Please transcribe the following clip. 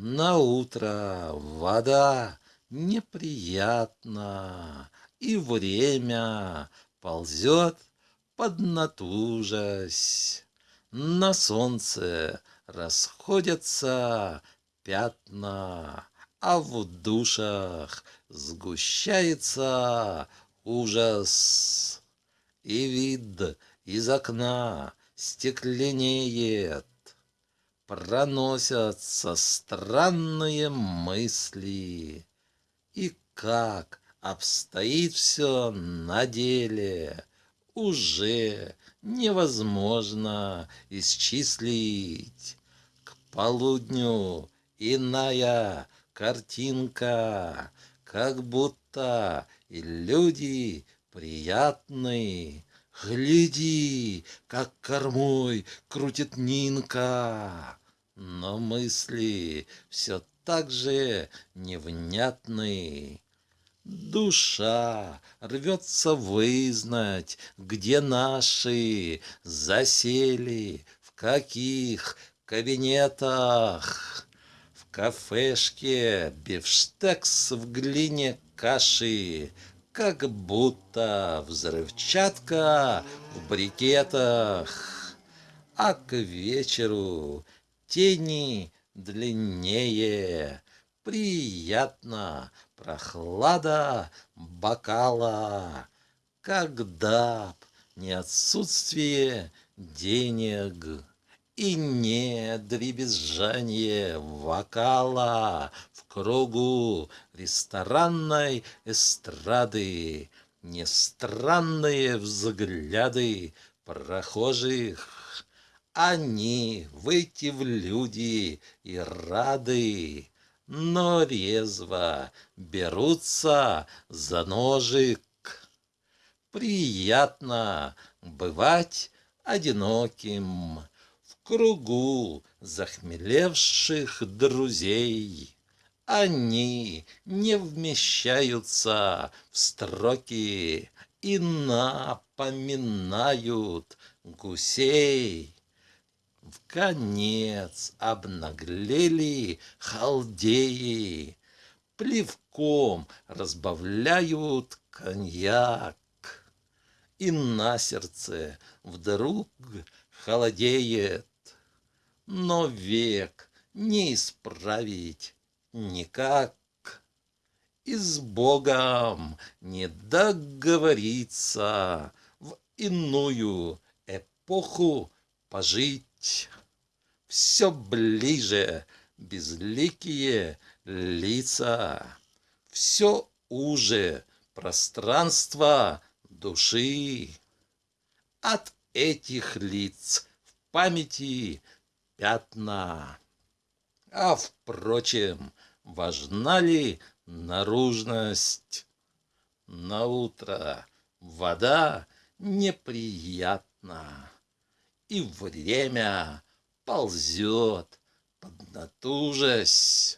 На утро вода неприятна, И время ползет поднатужась. На солнце расходятся пятна, А в душах сгущается ужас. И вид из окна стекленеет, Проносятся странные мысли. И как обстоит все на деле, Уже невозможно исчислить. К полудню иная картинка, Как будто и люди приятные, Гляди, как кормой крутит Нинка. Но мысли все так же невнятны. Душа рвется вызнать, где наши засели, в каких кабинетах. В кафешке бифштекс в глине каши, как будто взрывчатка в брикетах. А к вечеру тени длиннее, приятно прохлада бокала. Когда б не отсутствие денег и не дребезжание вокала в кругу ресторанной эстрады, не странные взгляды прохожих. Они выйти в люди и рады, но резво берутся за ножик. Приятно бывать одиноким, кругу захмелевших друзей. Они не вмещаются в строки и напоминают гусей. В конец обнаглели халдеи, Плевком разбавляют коньяк. И на сердце вдруг холодеет но век не исправить никак. И с Богом не договориться в иную эпоху пожить. Все ближе безликие лица, все уже пространство души. От этих лиц в памяти пятна. А, впрочем, важна ли наружность? На утро вода неприятна, И время ползет, поднатужась.